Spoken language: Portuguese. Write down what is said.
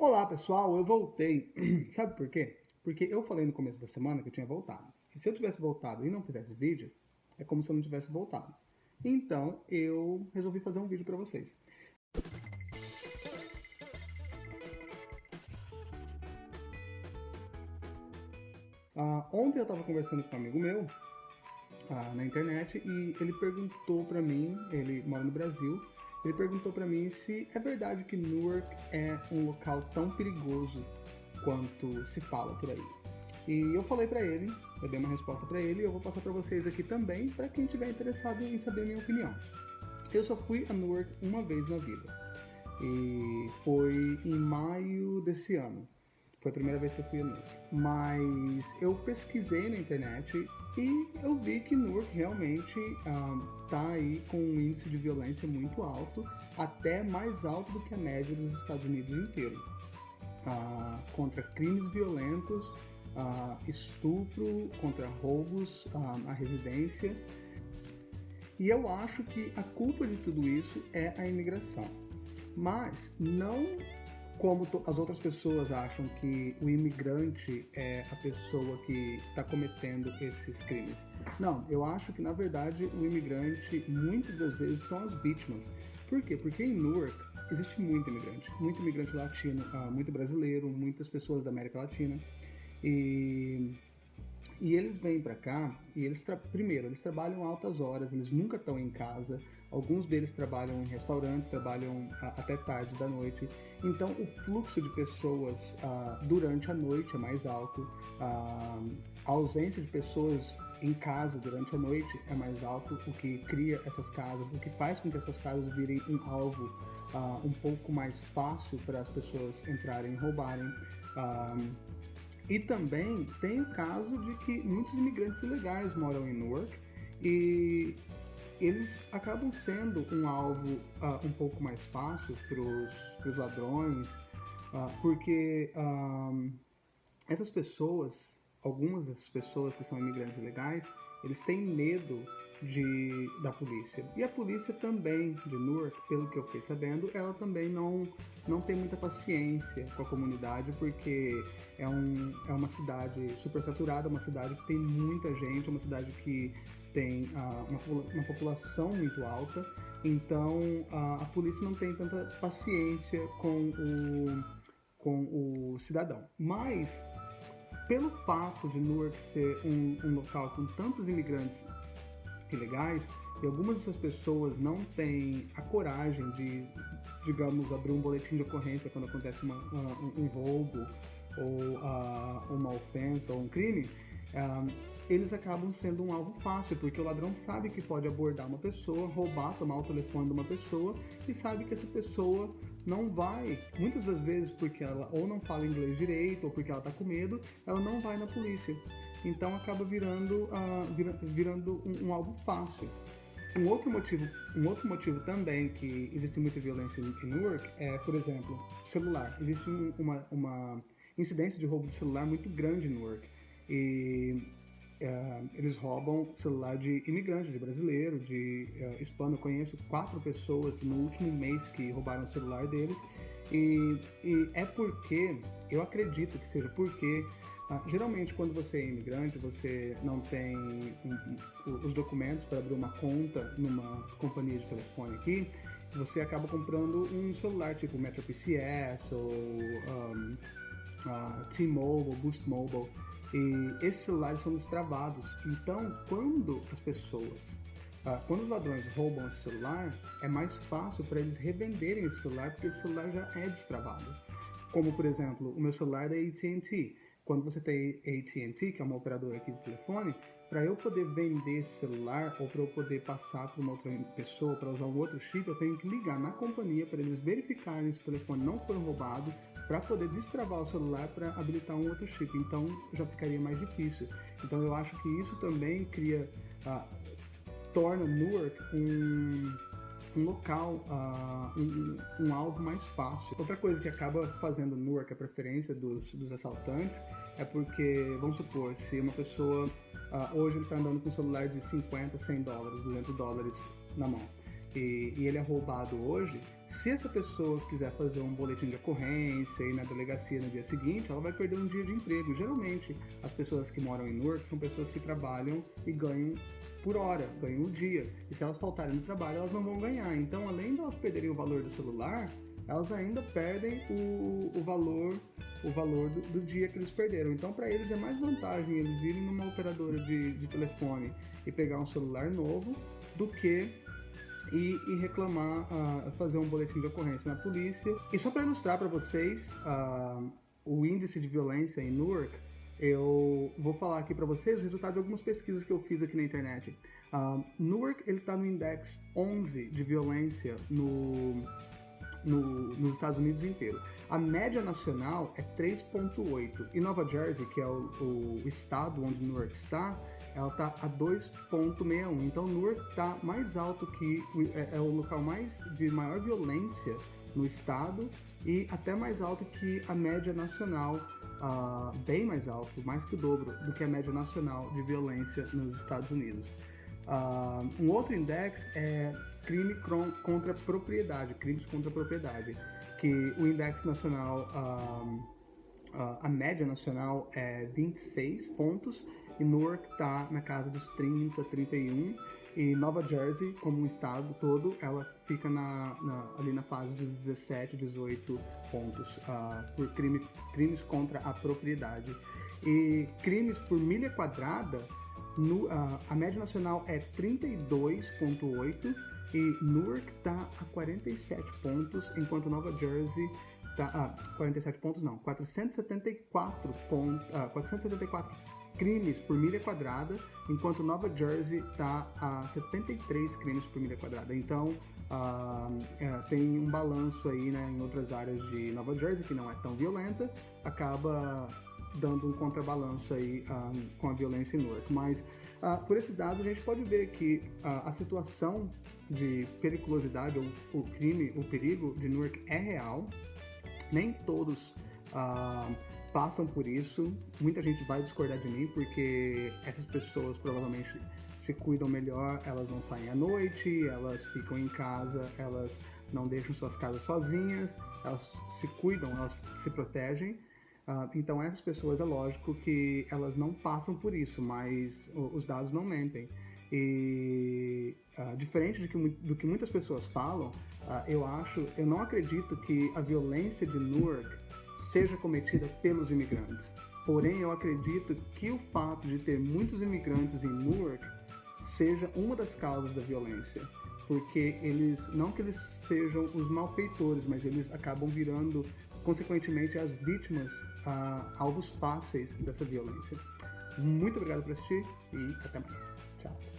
Olá pessoal, eu voltei. Sabe por quê? Porque eu falei no começo da semana que eu tinha voltado. E se eu tivesse voltado e não fizesse vídeo, é como se eu não tivesse voltado. Então eu resolvi fazer um vídeo para vocês. Uh, ontem eu estava conversando com um amigo meu uh, na internet e ele perguntou para mim, ele mora no Brasil, ele perguntou para mim se é verdade que Newark é um local tão perigoso quanto se fala por aí. E eu falei para ele, eu dei uma resposta para ele e eu vou passar para vocês aqui também, para quem tiver interessado em saber a minha opinião. Eu só fui a Newark uma vez na vida. E foi em maio desse ano. Foi a primeira vez que eu fui a Newark. Mas eu pesquisei na internet e eu vi que Newark realmente um, aí com um índice de violência muito alto, até mais alto do que a média dos Estados Unidos inteiro. Uh, contra crimes violentos, uh, estupro, contra roubos uh, à residência. E eu acho que a culpa de tudo isso é a imigração. Mas não como as outras pessoas acham que o imigrante é a pessoa que está cometendo esses crimes. Não, eu acho que na verdade o imigrante muitas das vezes são as vítimas. Por quê? Porque em Newark existe muito imigrante, muito imigrante latino, ah, muito brasileiro, muitas pessoas da América Latina. E e eles vêm para cá e eles primeiro eles trabalham altas horas, eles nunca estão em casa. Alguns deles trabalham em restaurantes, trabalham a, até tarde da noite. Então o fluxo de pessoas uh, durante a noite é mais alto. Uh, a ausência de pessoas em casa durante a noite é mais alto, o que cria essas casas, o que faz com que essas casas virem um alvo um pouco mais fácil para as pessoas entrarem e roubarem. E também tem o caso de que muitos imigrantes ilegais moram em Newark e eles acabam sendo um alvo uh, um pouco mais fácil para os ladrões, uh, porque uh, essas pessoas, algumas dessas pessoas que são imigrantes ilegais, eles têm medo de, da polícia. E a polícia também de Newark, pelo que eu fiquei sabendo, ela também não, não tem muita paciência com a comunidade, porque é, um, é uma cidade super saturada, uma cidade que tem muita gente, uma cidade que tem uh, uma, uma população muito alta, então uh, a polícia não tem tanta paciência com o, com o cidadão. Mas pelo fato de Newark ser um, um local com tantos imigrantes ilegais e algumas dessas pessoas não têm a coragem de, digamos, abrir um boletim de ocorrência quando acontece uma, uma, um roubo ou uh, uma ofensa ou um crime, uh, eles acabam sendo um alvo fácil, porque o ladrão sabe que pode abordar uma pessoa, roubar, tomar o telefone de uma pessoa e sabe que essa pessoa não vai, muitas das vezes porque ela ou não fala inglês direito ou porque ela está com medo, ela não vai na polícia. Então acaba virando, uh, vira, virando um, um alvo fácil. Um outro motivo, um outro motivo também que existe muita violência em Newark é, por exemplo, celular. Existe uma, uma incidência de roubo de celular muito grande em Newark. E uh, eles roubam celular de imigrante, de brasileiro, de uh, hispano. Eu conheço quatro pessoas no último mês que roubaram o celular deles. E, e é porque, eu acredito que seja porque ah, geralmente, quando você é imigrante, você não tem um, um, os documentos para abrir uma conta numa companhia de telefone aqui, você acaba comprando um celular tipo Metro PCS ou um, uh, T-Mobile, Boost Mobile, e esses celulares são destravados. Então, quando as pessoas, uh, quando os ladrões roubam esse celular, é mais fácil para eles revenderem esse celular porque esse celular já é destravado. Como, por exemplo, o meu celular é da AT&T quando você tem AT&T, que é uma operadora aqui de telefone, para eu poder vender esse celular ou para eu poder passar para uma outra pessoa para usar um outro chip, eu tenho que ligar na companhia para eles verificarem se o telefone não foi roubado, para poder destravar o celular para habilitar um outro chip. Então já ficaria mais difícil. Então eu acho que isso também cria, uh, torna Newark um um local, uh, um, um, alvo mais fácil. Outra coisa que acaba fazendo Newark a preferência dos, dos assaltantes é porque, vamos supor, se uma pessoa uh, hoje está andando com um celular de 50, 100 dólares, 200 dólares na mão. E, e ele é roubado hoje, se essa pessoa quiser fazer um boletim de ocorrência e ir na delegacia no dia seguinte, ela vai perder um dia de emprego. Geralmente, as pessoas que moram em Newark são pessoas que trabalham e ganham por hora, ganham um dia. E se elas faltarem no trabalho, elas não vão ganhar. Então, além de elas perderem o valor do celular, elas ainda perdem o, o valor o valor do, do, dia que eles perderam. Então, para eles é mais vantagem eles irem numa operadora de, de telefone e pegar um celular novo do que e, e reclamar, uh, fazer um boletim de ocorrência na polícia. E só para ilustrar para vocês uh, o índice de violência em Newark, eu vou falar aqui para vocês o resultado de algumas pesquisas que eu fiz aqui na internet. Uh, Newark ele está no index 11 de violência no, no, nos Estados Unidos inteiro. A média nacional é 3,8 e Nova Jersey, que é o, o estado onde Newark está, ela está a 2,61. Então Newark está mais alto que é, é, o local mais de maior violência no estado e até mais alto que a média nacional, uh, bem mais alto, mais que o dobro do que a média nacional de violência nos Estados Unidos. Uh, um outro index é crime contra propriedade, crimes contra propriedade, que o index nacional, uh, a média nacional é 26 pontos e Newark está na casa dos 30, 31 e Nova Jersey, como um estado todo, ela fica na, na, ali na fase dos 17, 18 pontos uh, por crime, crimes contra a propriedade. E crimes por milha quadrada, no, uh, a média nacional é 32,8 e Newark está a 47 pontos, enquanto Nova Jersey está a ah, 47 pontos não, 474 pontos, ah, 474 crimes por milha quadrada, enquanto Nova Jersey está a 73 crimes por milha quadrada. Então ah, é, tem um balanço aí, né, em outras áreas de Nova Jersey que não é tão violenta, acaba dando um contrabalanço aí ah, com a violência em Newark. Mas ah, por esses dados a gente pode ver que a situação de periculosidade ou o crime, o perigo de Newark é real. Nem todos uh, passam por isso. Muita gente vai discordar de mim porque essas pessoas provavelmente se cuidam melhor, elas não saem à noite, elas ficam em casa, elas não deixam suas casas sozinhas, elas se cuidam, elas se protegem. Uh, então essas pessoas é lógico que elas não passam por isso, mas os dados não mentem. E uh, diferente que, do que muitas pessoas falam, uh, eu acho, eu não acredito que a violência de Newark seja cometida pelos imigrantes. Porém, eu acredito que o fato de ter muitos imigrantes em Newark seja uma das causas da violência, porque eles não que eles sejam os malfeitores, mas eles acabam virando consequentemente as vítimas, uh, alvos fáceis dessa violência. Muito obrigado por assistir e até mais. Tchau.